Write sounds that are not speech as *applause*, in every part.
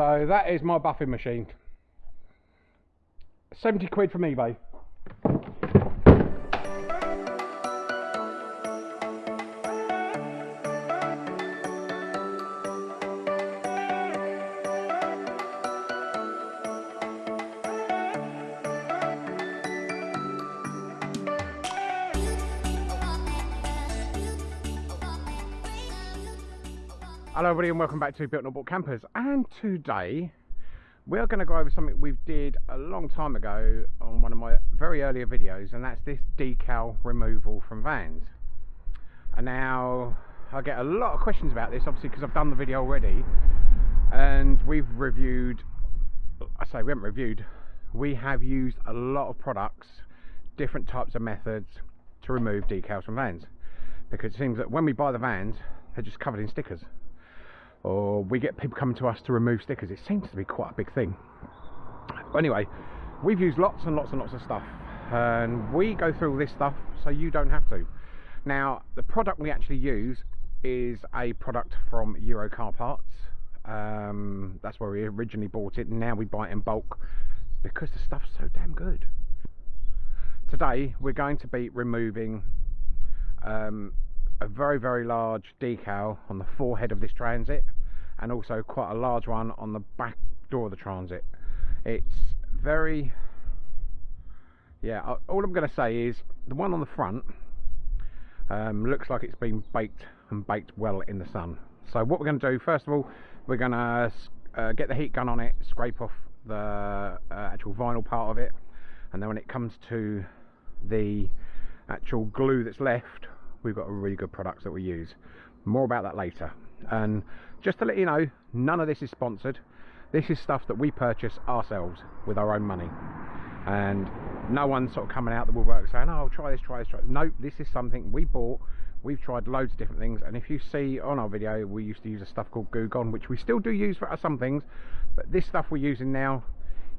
So that is my buffing machine. 70 quid from eBay. Hello everybody and welcome back to Built Not Bought Campers. And today we're going to go over something we did a long time ago on one of my very earlier videos and that's this decal removal from vans. And now I get a lot of questions about this obviously because I've done the video already and we've reviewed I say we haven't reviewed we have used a lot of products different types of methods to remove decals from vans. Because it seems that when we buy the vans they're just covered in stickers or we get people coming to us to remove stickers. It seems to be quite a big thing. But anyway, we've used lots and lots and lots of stuff, and we go through all this stuff so you don't have to. Now, the product we actually use is a product from Euro Car Parts. Um, that's where we originally bought it, and now we buy it in bulk because the stuff's so damn good. Today, we're going to be removing um, a very very large decal on the forehead of this transit and also quite a large one on the back door of the transit. It's very yeah all I'm going to say is the one on the front um, looks like it's been baked and baked well in the sun. So what we're going to do first of all we're going to uh, get the heat gun on it scrape off the uh, actual vinyl part of it and then when it comes to the actual glue that's left we've got a really good products that we use. More about that later. And just to let you know none of this is sponsored. This is stuff that we purchase ourselves with our own money. And no one's sort of coming out that will work saying oh try this try this try this. no this is something we bought. We've tried loads of different things. And if you see on our video we used to use a stuff called Goo Gone which we still do use for some things. But this stuff we're using now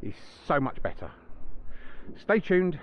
is so much better. Stay tuned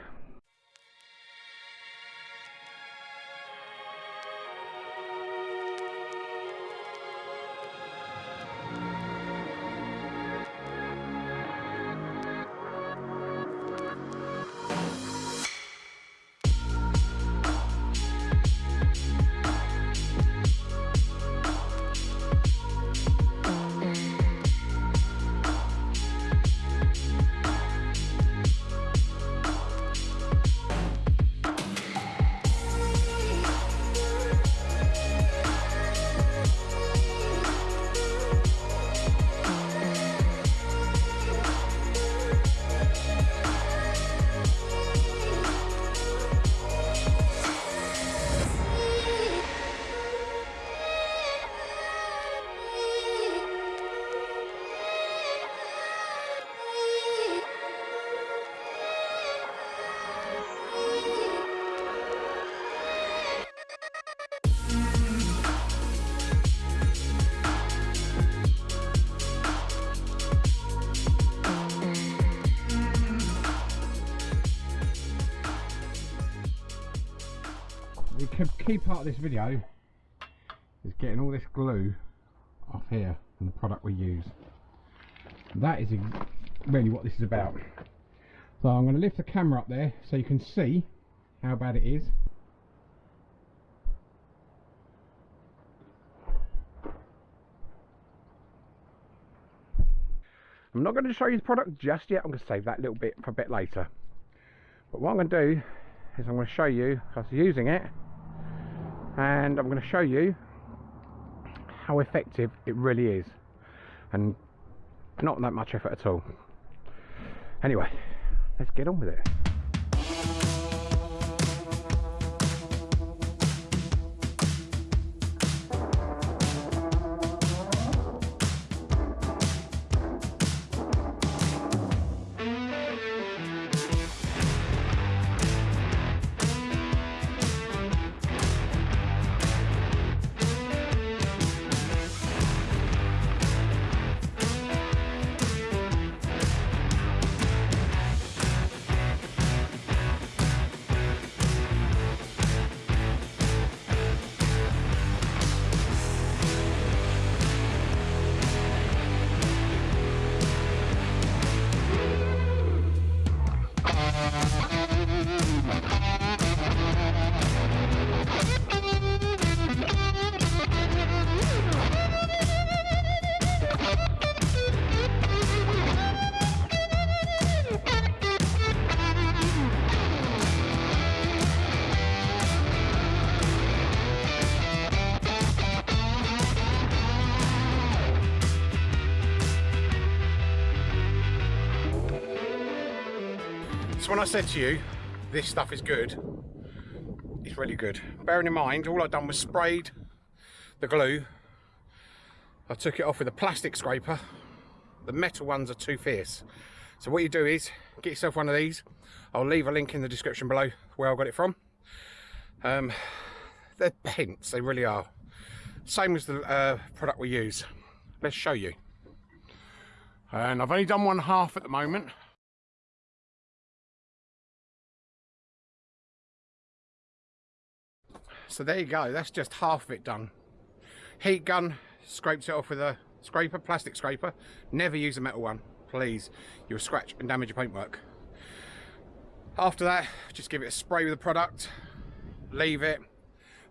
key part of this video is getting all this glue off here from the product we use. That is really what this is about. So I'm going to lift the camera up there so you can see how bad it is. I'm not going to show you the product just yet, I'm going to save that little bit for a bit later. But what I'm going to do is I'm going to show you us using it and I'm going to show you how effective it really is. And not that much effort at all. Anyway let's get on with it when I said to you, this stuff is good, it's really good. Bearing in mind, all I've done was sprayed the glue. I took it off with a plastic scraper. The metal ones are too fierce. So what you do is, get yourself one of these. I'll leave a link in the description below where I got it from. Um, they're pence, they really are. Same as the uh, product we use. Let's show you. And I've only done one half at the moment. So there you go, that's just half of it done. Heat gun, scrapes it off with a scraper, plastic scraper. Never use a metal one, please. You'll scratch and damage your paintwork. After that, just give it a spray with the product, leave it.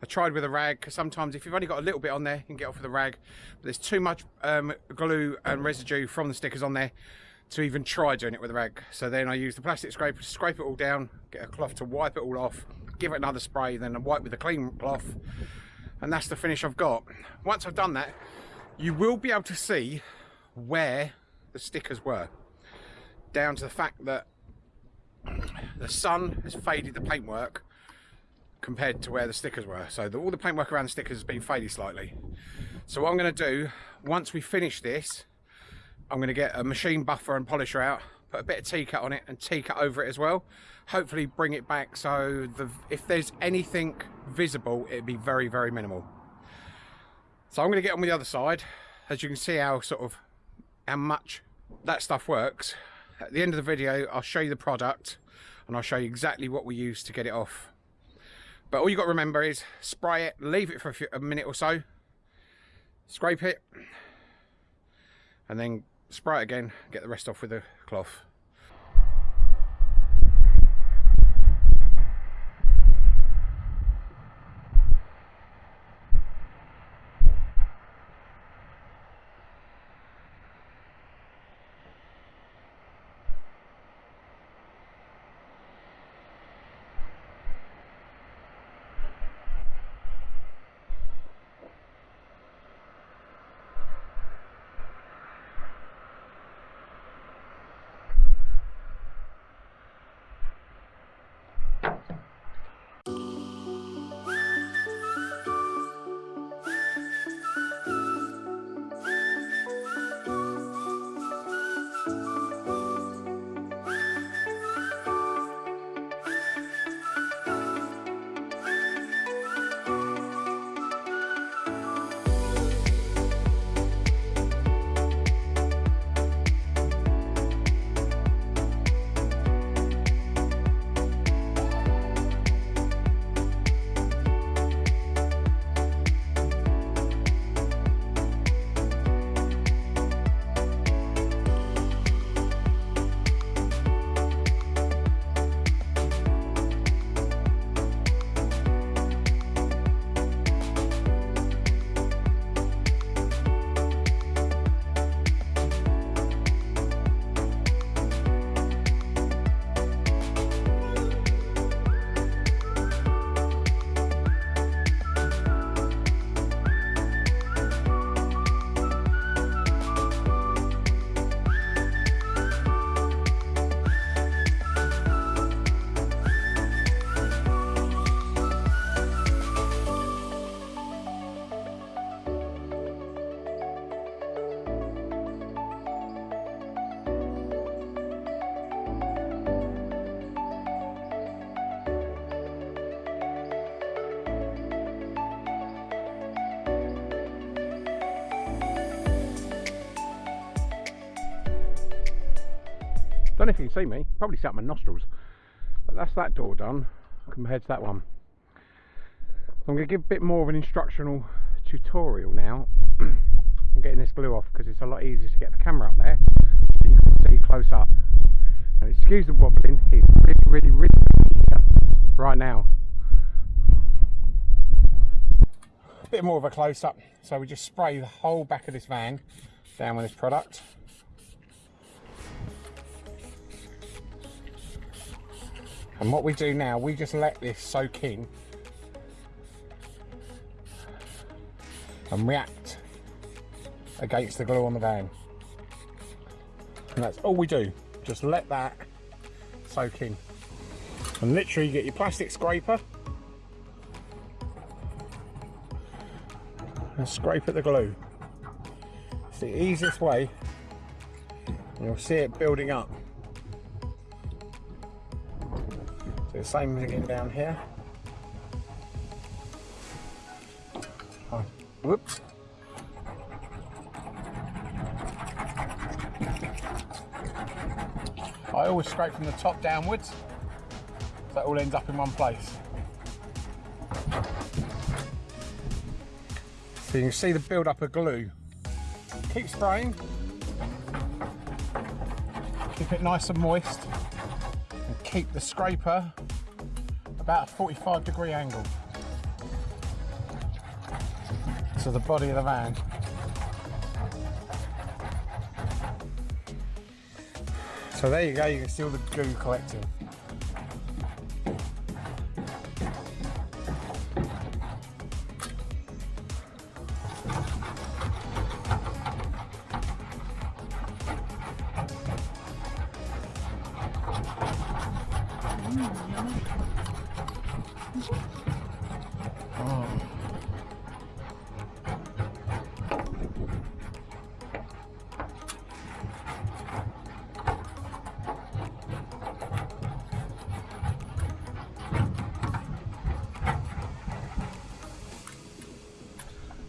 I tried with a rag because sometimes if you've only got a little bit on there, you can get off with a rag. But there's too much um, glue and residue from the stickers on there to even try doing it with a rag. So then I use the plastic scraper to scrape it all down, get a cloth to wipe it all off, give it another spray, then wipe with a clean cloth, and that's the finish I've got. Once I've done that, you will be able to see where the stickers were, down to the fact that the sun has faded the paintwork compared to where the stickers were. So the, all the paintwork around the stickers has been faded slightly. So what I'm going to do, once we finish this, I'm going to get a machine buffer and polisher out, put a bit of T-cut on it and T-cut over it as well. Hopefully bring it back so the, if there's anything visible, it'd be very, very minimal. So I'm going to get on with the other side. As you can see how sort of how much that stuff works. At the end of the video, I'll show you the product and I'll show you exactly what we use to get it off. But all you got to remember is spray it, leave it for a, few, a minute or so, scrape it, and then spray it again, get the rest off with a cloth. Don't know if you can see me, probably set my nostrils. But that's that door done compared to that one. I'm going to give a bit more of an instructional tutorial now. *clears throat* I'm getting this glue off because it's a lot easier to get the camera up there so you can see close up. And excuse the wobbling, it's really, really, really right now. A bit more of a close up. So we just spray the whole back of this van down with this product. And what we do now, we just let this soak in and react against the glue on the van. And that's all we do, just let that soak in. And literally you get your plastic scraper and scrape at the glue. It's the easiest way. You'll see it building up. The same again down here. Oh, whoops. I always scrape from the top downwards. So that all ends up in one place. So you can see the build up of glue. Keep spraying. Keep it nice and moist. And keep the scraper about a 45 degree angle to the body of the van. So there you go, you can see all the glue collecting.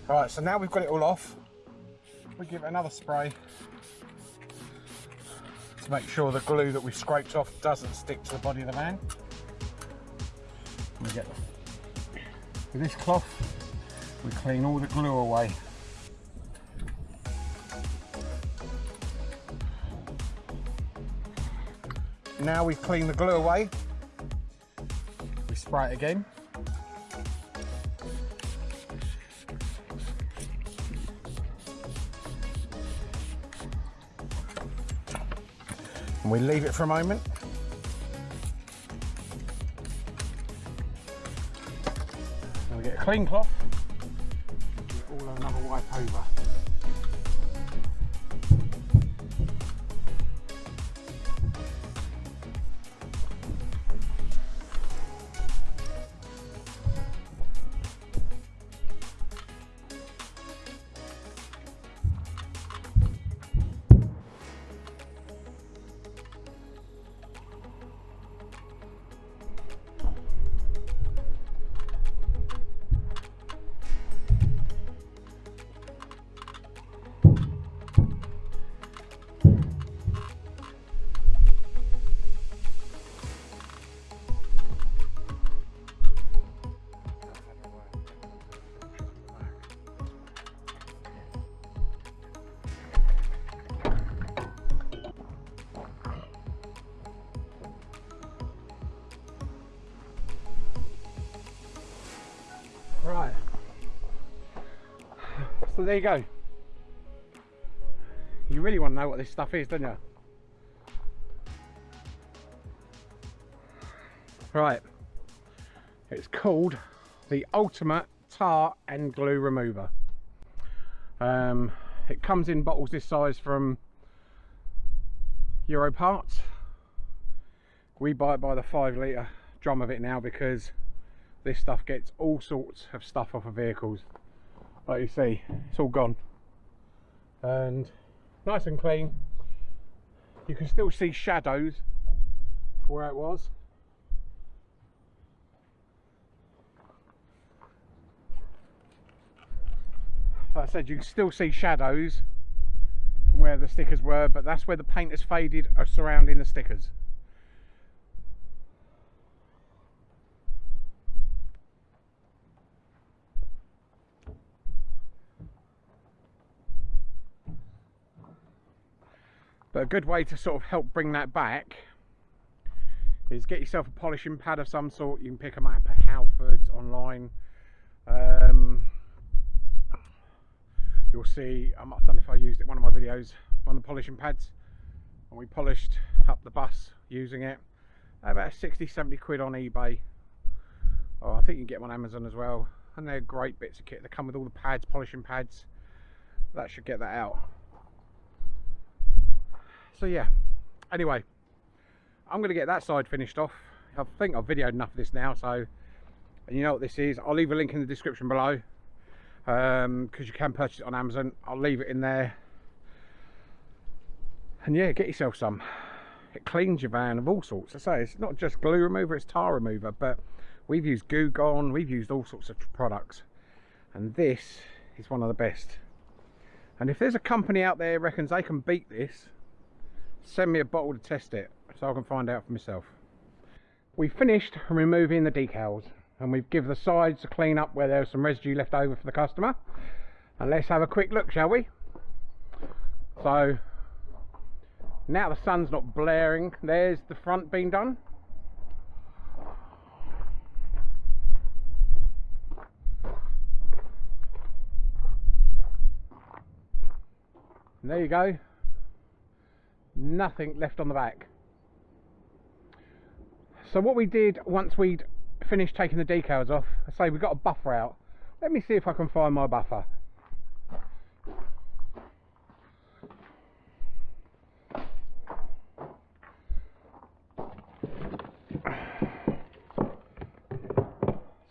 Right, so now we've got it all off, we give it another spray to make sure the glue that we scraped off doesn't stick to the body of the van. We get with this cloth, we clean all the glue away. Now we've cleaned the glue away, we spray it again. And we leave it for a moment. And we get a clean cloth, all another wipe over. There you go. You really want to know what this stuff is, don't you? Right. It's called the Ultimate Tar and Glue Remover. Um, it comes in bottles this size from Euro Parts. We buy it by the five litre drum of it now because this stuff gets all sorts of stuff off of vehicles like you see it's all gone. And nice and clean. You can still see shadows where it was. Like I said you can still see shadows from where the stickers were but that's where the paint has faded surrounding the stickers But a good way to sort of help bring that back is get yourself a polishing pad of some sort. You can pick them up at Halfords online. Um, you'll see, I don't know if I used it one of my videos, one of the polishing pads. And we polished up the bus using it. About 60, 70 quid on eBay. Oh, I think you can get them on Amazon as well. And they're great bits of kit. They come with all the pads, polishing pads. That should get that out so yeah anyway I'm going to get that side finished off I think I've videoed enough of this now, so you know what this is. I'll leave a link in the description below because um, you can purchase it on Amazon. I'll leave it in there. And yeah, get yourself some. It cleans your van of all sorts. I say it's not just glue remover, it's tar remover, but we've used Goo Gone, we've used all sorts of products. And this is one of the best. And if there's a company out there reckons they can beat this, send me a bottle to test it so I can find out for myself. We finished removing the decals and we've given the sides a clean up where there's some residue left over for the customer. And let's have a quick look, shall we? So, now the sun's not blaring, there's the front being done. And there you go. Nothing left on the back. So what we did once we'd finished taking the decals off, I say we got a buffer out. Let me see if I can find my buffer.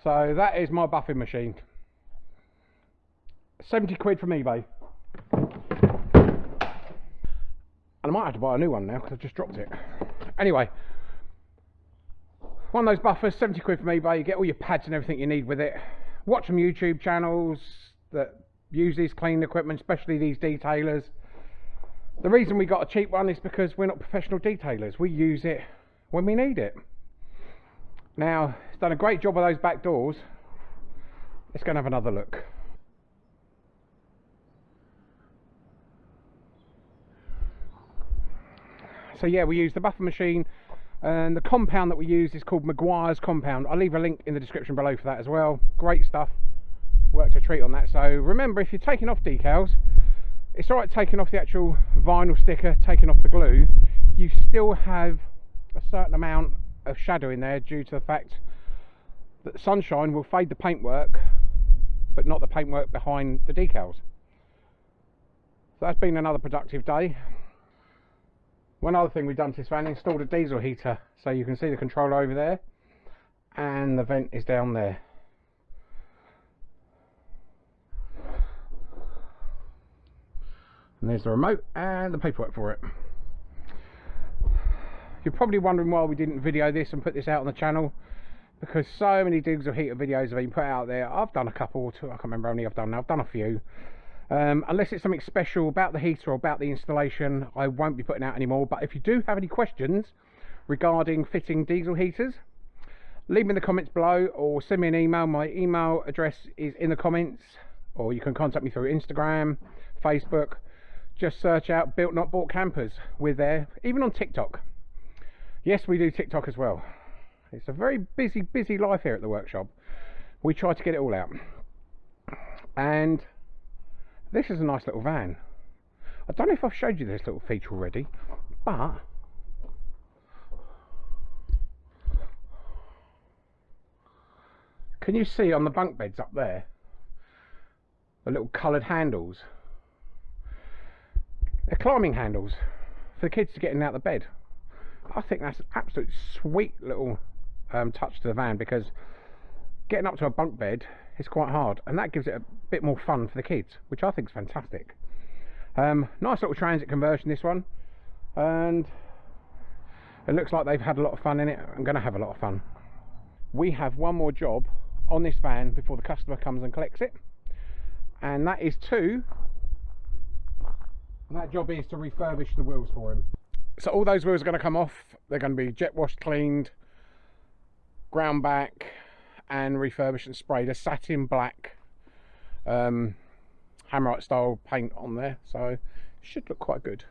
So that is my buffing machine. 70 quid from eBay. And I might have to buy a new one now because I've just dropped it. Anyway, one of those buffers, 70 quid from eBay. You get all your pads and everything you need with it. Watch some YouTube channels that use these cleaning equipment, especially these detailers. The reason we got a cheap one is because we're not professional detailers. We use it when we need it. Now, it's done a great job of those back doors. Let's go and have another look. So yeah we use the buffer machine and the compound that we use is called Meguiar's compound. I'll leave a link in the description below for that as well. Great stuff. Worked a treat on that. So remember if you're taking off decals it's alright taking off the actual vinyl sticker taking off the glue. You still have a certain amount of shadow in there due to the fact that sunshine will fade the paintwork but not the paintwork behind the decals. So that's been another productive day one other thing we've done to this van, installed a diesel heater. So you can see the controller over there. And the vent is down there. And there's the remote and the paperwork for it. You're probably wondering why we didn't video this and put this out on the channel. Because so many diesel heater videos have been put out there. I've done a couple or two, I can't remember how many I've done now. I've done a few. Um, unless it's something special about the heater or about the installation, I won't be putting out anymore. But if you do have any questions regarding fitting diesel heaters, leave me in the comments below or send me an email. My email address is in the comments, or you can contact me through Instagram, Facebook. Just search out Built Not Bought Campers. We're there, even on TikTok. Yes, we do TikTok as well. It's a very busy, busy life here at the workshop. We try to get it all out. And this is a nice little van. I don't know if I've showed you this little feature already, but can you see on the bunk beds up there the little coloured handles? They're climbing handles for the kids to get in and out of the bed. I think that's an absolute sweet little um, touch to the van because getting up to a bunk bed is quite hard and that gives it a bit more fun for the kids which I think is fantastic. Um, nice little transit conversion this one and it looks like they've had a lot of fun in it. I'm going to have a lot of fun. We have one more job on this van before the customer comes and collects it and that is to and that job is to refurbish the wheels for him. So all those wheels are going to come off. They're going to be jet washed cleaned ground back and refurbished and sprayed a satin black um, Hammerite style paint on there. So should look quite good